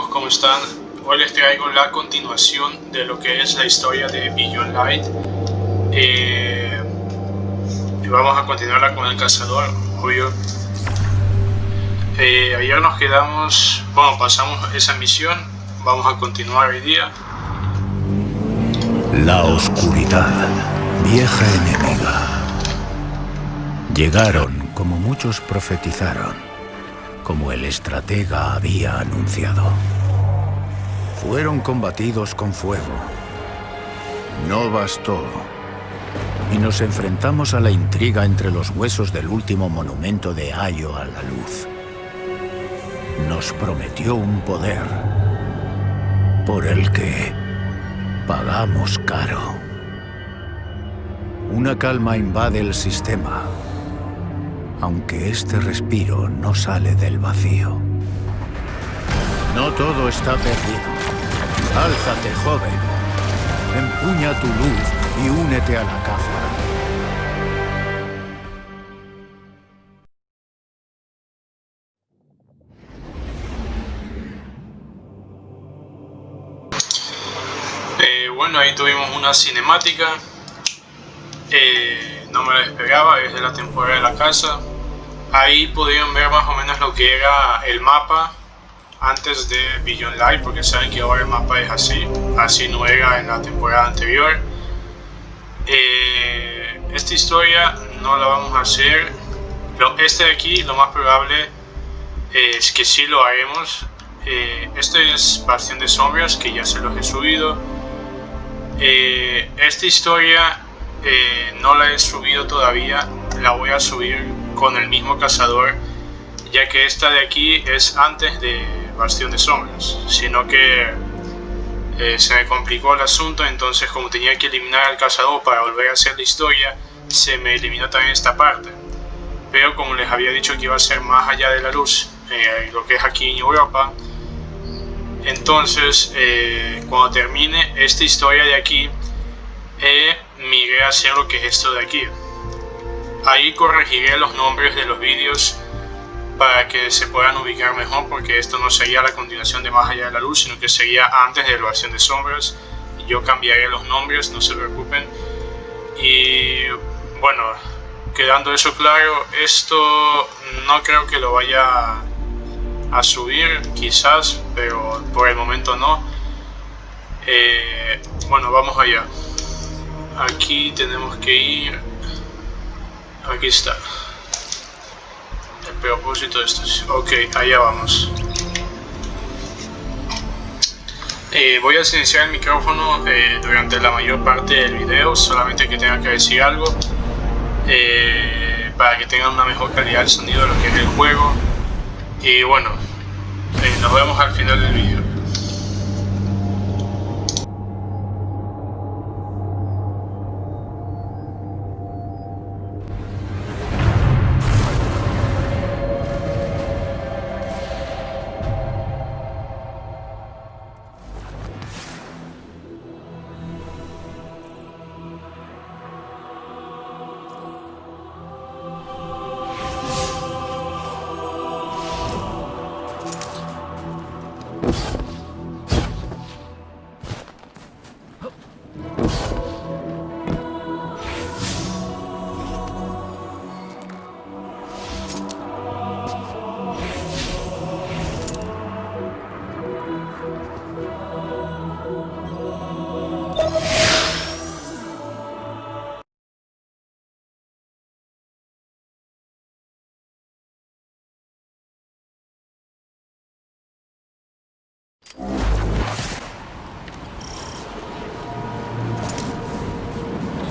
amigos, ¿cómo están? Hoy les traigo la continuación de lo que es la historia de Beyond Light. Eh, y vamos a continuarla con el cazador, obvio. Eh, ayer nos quedamos, bueno, pasamos esa misión, vamos a continuar hoy día. La oscuridad, vieja enemiga. Llegaron como muchos profetizaron como el estratega había anunciado. Fueron combatidos con fuego. No bastó. Y nos enfrentamos a la intriga entre los huesos del último monumento de Ayo a la luz. Nos prometió un poder por el que pagamos caro. Una calma invade el sistema aunque este respiro no sale del vacío. No todo está perdido. Álzate, joven. Empuña tu luz y únete a la caza. Eh, bueno, ahí tuvimos una cinemática. Eh, no me la esperaba, es de la temporada de la casa ahí pudieron ver más o menos lo que era el mapa antes de Beyond Light, porque saben que ahora el mapa es así, así no era en la temporada anterior. Eh, esta historia no la vamos a hacer, lo, este de aquí lo más probable es que sí lo haremos. Eh, este es Bastión de Sombras, que ya se los he subido. Eh, esta historia no la he subido todavía, la voy a subir con el mismo cazador, ya que esta de aquí es antes de Bastión de Sombras, sino que eh, se me complicó el asunto, entonces como tenía que eliminar al cazador para volver a hacer la historia, se me eliminó también esta parte. Pero como les había dicho que iba a ser más allá de la luz, eh, lo que es aquí en Europa, entonces eh, cuando termine esta historia de aquí, miré a hacer lo que es esto de aquí. Ahí corregiré los nombres de los vídeos para que se puedan ubicar mejor porque esto no sería la continuación de Más allá de la luz, sino que sería antes de versión de sombras. Yo cambiaré los nombres, no se preocupen. Y bueno, quedando eso claro, esto no creo que lo vaya a subir, quizás, pero por el momento no. Eh, bueno, vamos allá. Aquí tenemos que ir Aquí está. El propósito de esto. Ok, allá vamos. Eh, voy a silenciar el micrófono eh, durante la mayor parte del video, solamente que tenga que decir algo. Eh, para que tengan una mejor calidad de sonido de lo que es el juego. Y bueno, nos vemos al final del video.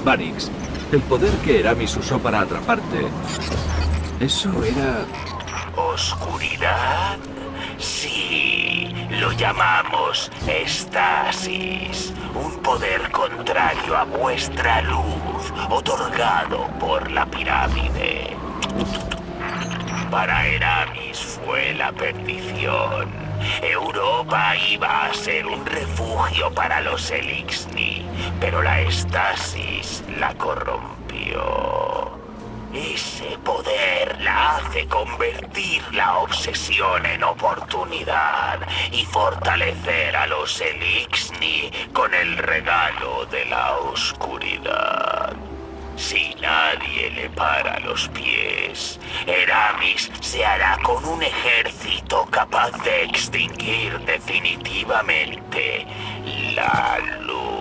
El poder que Eramis usó para atraparte... Eso era... ¿Oscuridad? Sí, lo llamamos estasis. Un poder contrario a vuestra luz, otorgado por la pirámide. Para Eramis fue la perdición. Europa iba a ser un refugio para los Elixni, pero la estasis la corrompió. Ese poder la hace convertir la obsesión en oportunidad y fortalecer a los Elixni con el regalo de la oscuridad. Si nadie le para los pies, Eramis se hará con un ejército capaz de extinguir definitivamente la luz.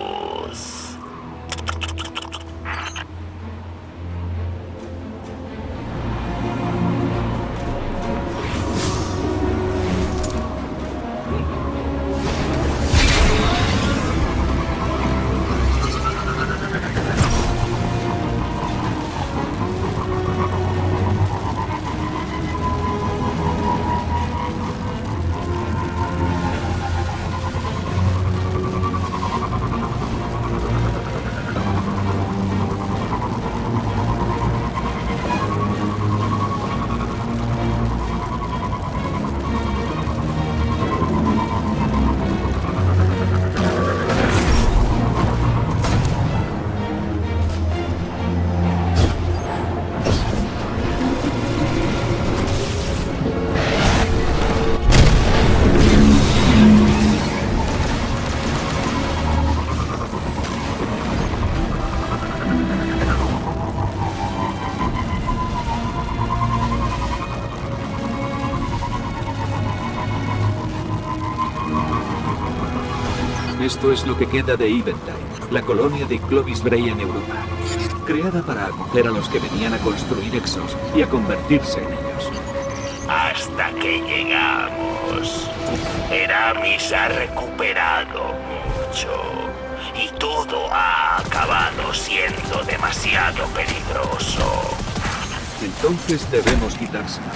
Esto es lo que queda de Eventide, la colonia de Clovis Bray en Europa. Creada para acoger a los que venían a construir Exos y a convertirse en ellos. Hasta que llegamos. Eramis ha recuperado mucho. Y todo ha acabado siendo demasiado peligroso. Entonces debemos quitársela.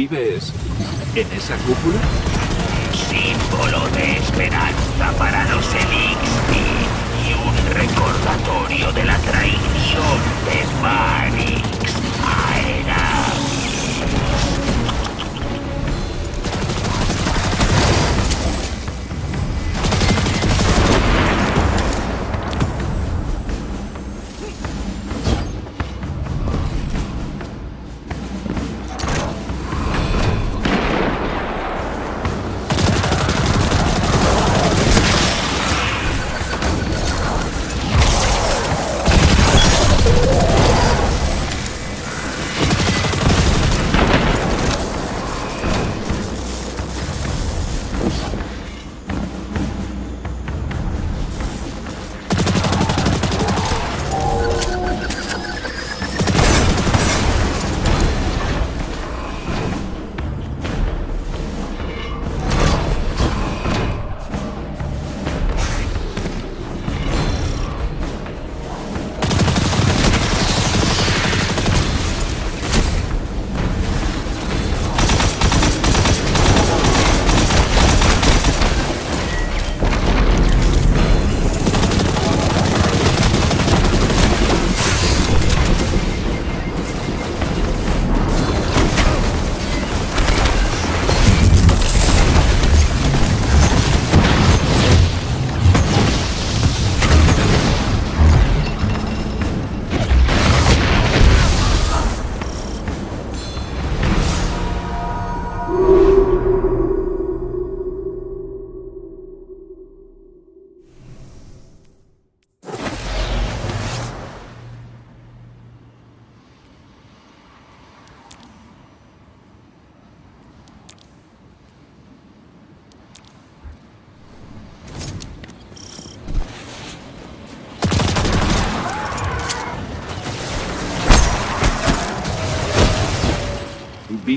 ¿Vives en esa cúpula? Símbolo de esperanza para los Elixir y un recordatorio de la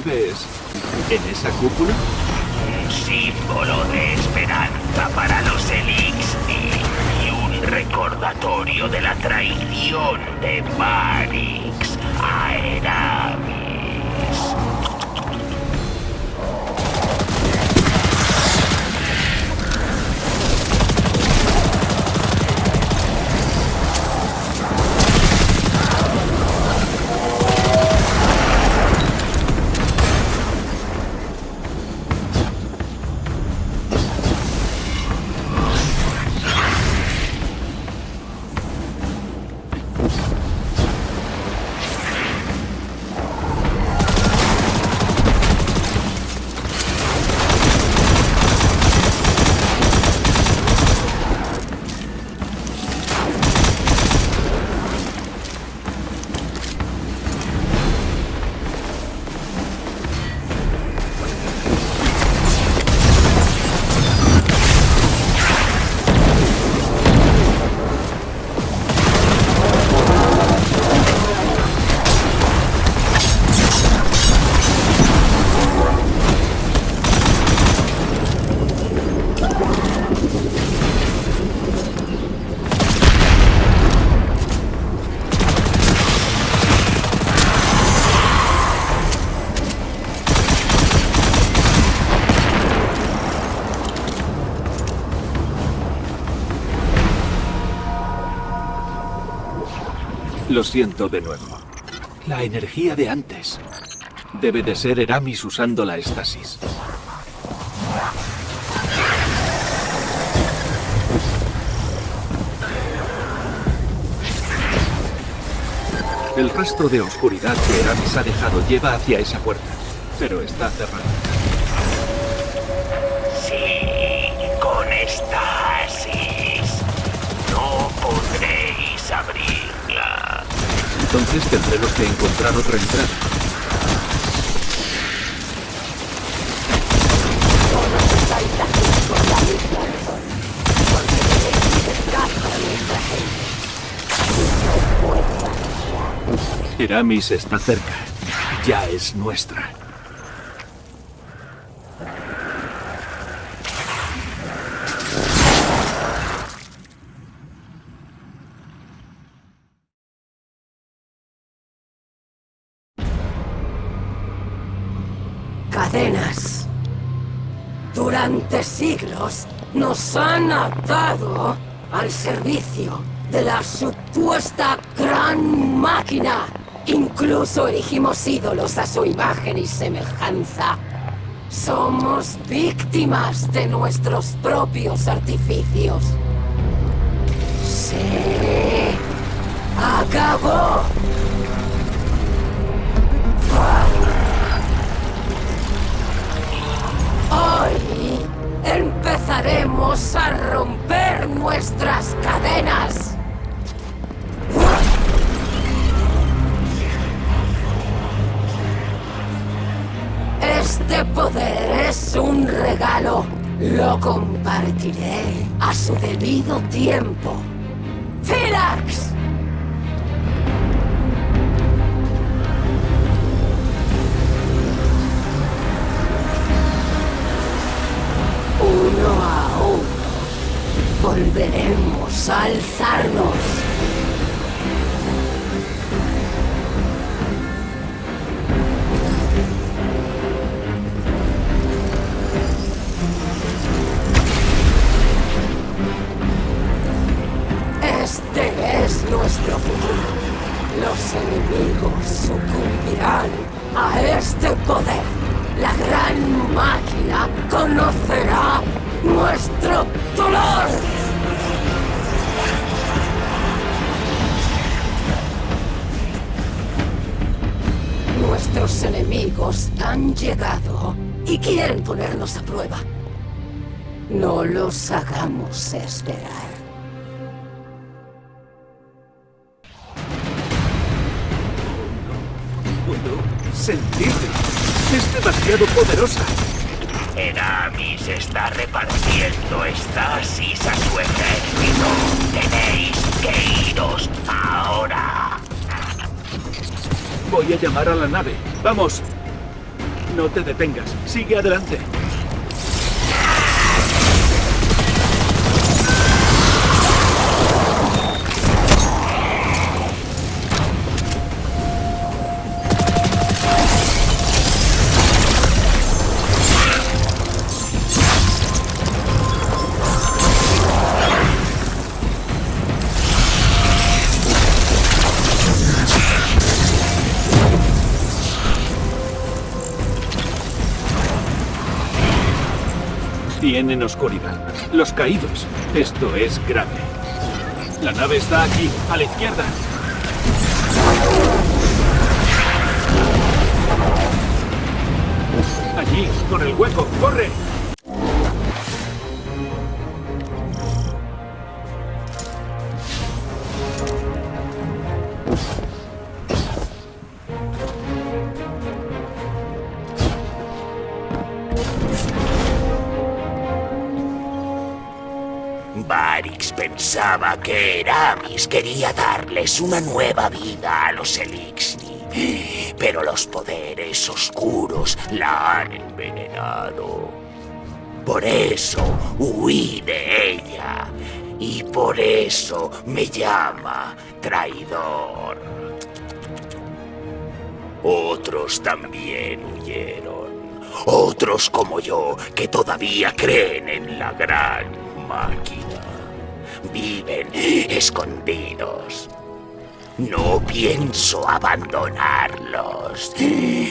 ¿Vives en esa cúpula? Un símbolo de esperanza para los Elixir y un recordatorio de la traición de Marix a. Lo siento de nuevo. La energía de antes. Debe de ser Eramis usando la estasis. El rastro de oscuridad que Eramis ha dejado lleva hacia esa puerta, pero está cerrada. Sí, con estasis. Entonces tendremos que encontrar otra entrada. Eramis está cerca. Ya es nuestra. Cadenas. Durante siglos nos han atado al servicio de la supuesta gran máquina. Incluso erigimos ídolos a su imagen y semejanza. Somos víctimas de nuestros propios artificios. A romper nuestras cadenas. Este poder es un regalo. Lo compartiré a su debido tiempo. A alzarnos. Este es nuestro futuro. Los enemigos sucumbirán a este poder. La gran máquina conocerá nuestro dolor. Nuestros enemigos han llegado y quieren ponernos a prueba. No los hagamos esperar. Puedo sentirla. Es demasiado poderosa. Eramis está repartiendo estasis a su ejército. Tenéis Voy a llamar a la nave. ¡Vamos! No te detengas. Sigue adelante. Tienen oscuridad. Los caídos. Esto es grave. La nave está aquí, a la izquierda. Allí, con el hueco. ¡Corre! Varix pensaba que Eramis quería darles una nueva vida a los Elixni, pero los poderes oscuros la han envenenado. Por eso huí de ella y por eso me llama traidor. Otros también huyeron. Otros como yo que todavía creen en la gran máquina. Viven escondidos. No pienso abandonarlos.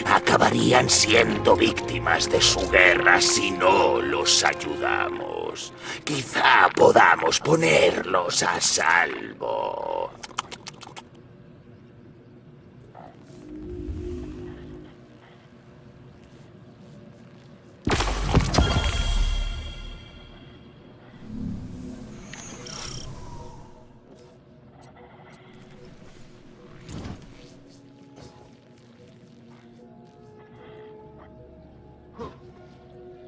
Acabarían siendo víctimas de su guerra si no los ayudamos. Quizá podamos ponerlos a salvo.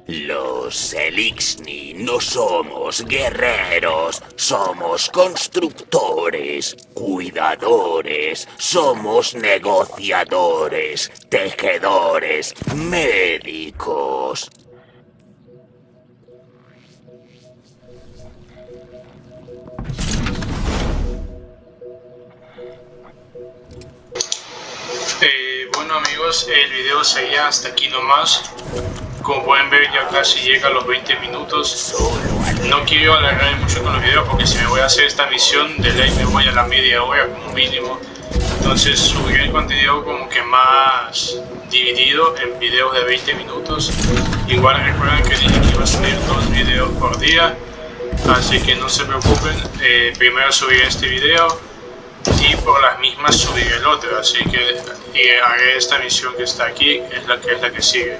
Los Elixni no somos guerreros, somos constructores, cuidadores, somos negociadores, tejedores, médicos. Eh, bueno amigos, el video sería hasta aquí nomás. Como pueden ver ya casi llega a los 20 minutos. No quiero alargar mucho con los videos porque si me voy a hacer esta misión de ley me voy a la media hora como mínimo. Entonces subiré el contenido como que más dividido en videos de 20 minutos. Igual recuerden que dije que iba a subir dos videos por día. Así que no se preocupen, eh, primero subiré este video y por las mismas subiré el otro. Así que haré esta misión que está aquí, es la que es la que sigue.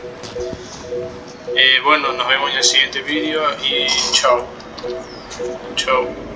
Eh, bueno, nos vemos en el siguiente vídeo y chao. Chao.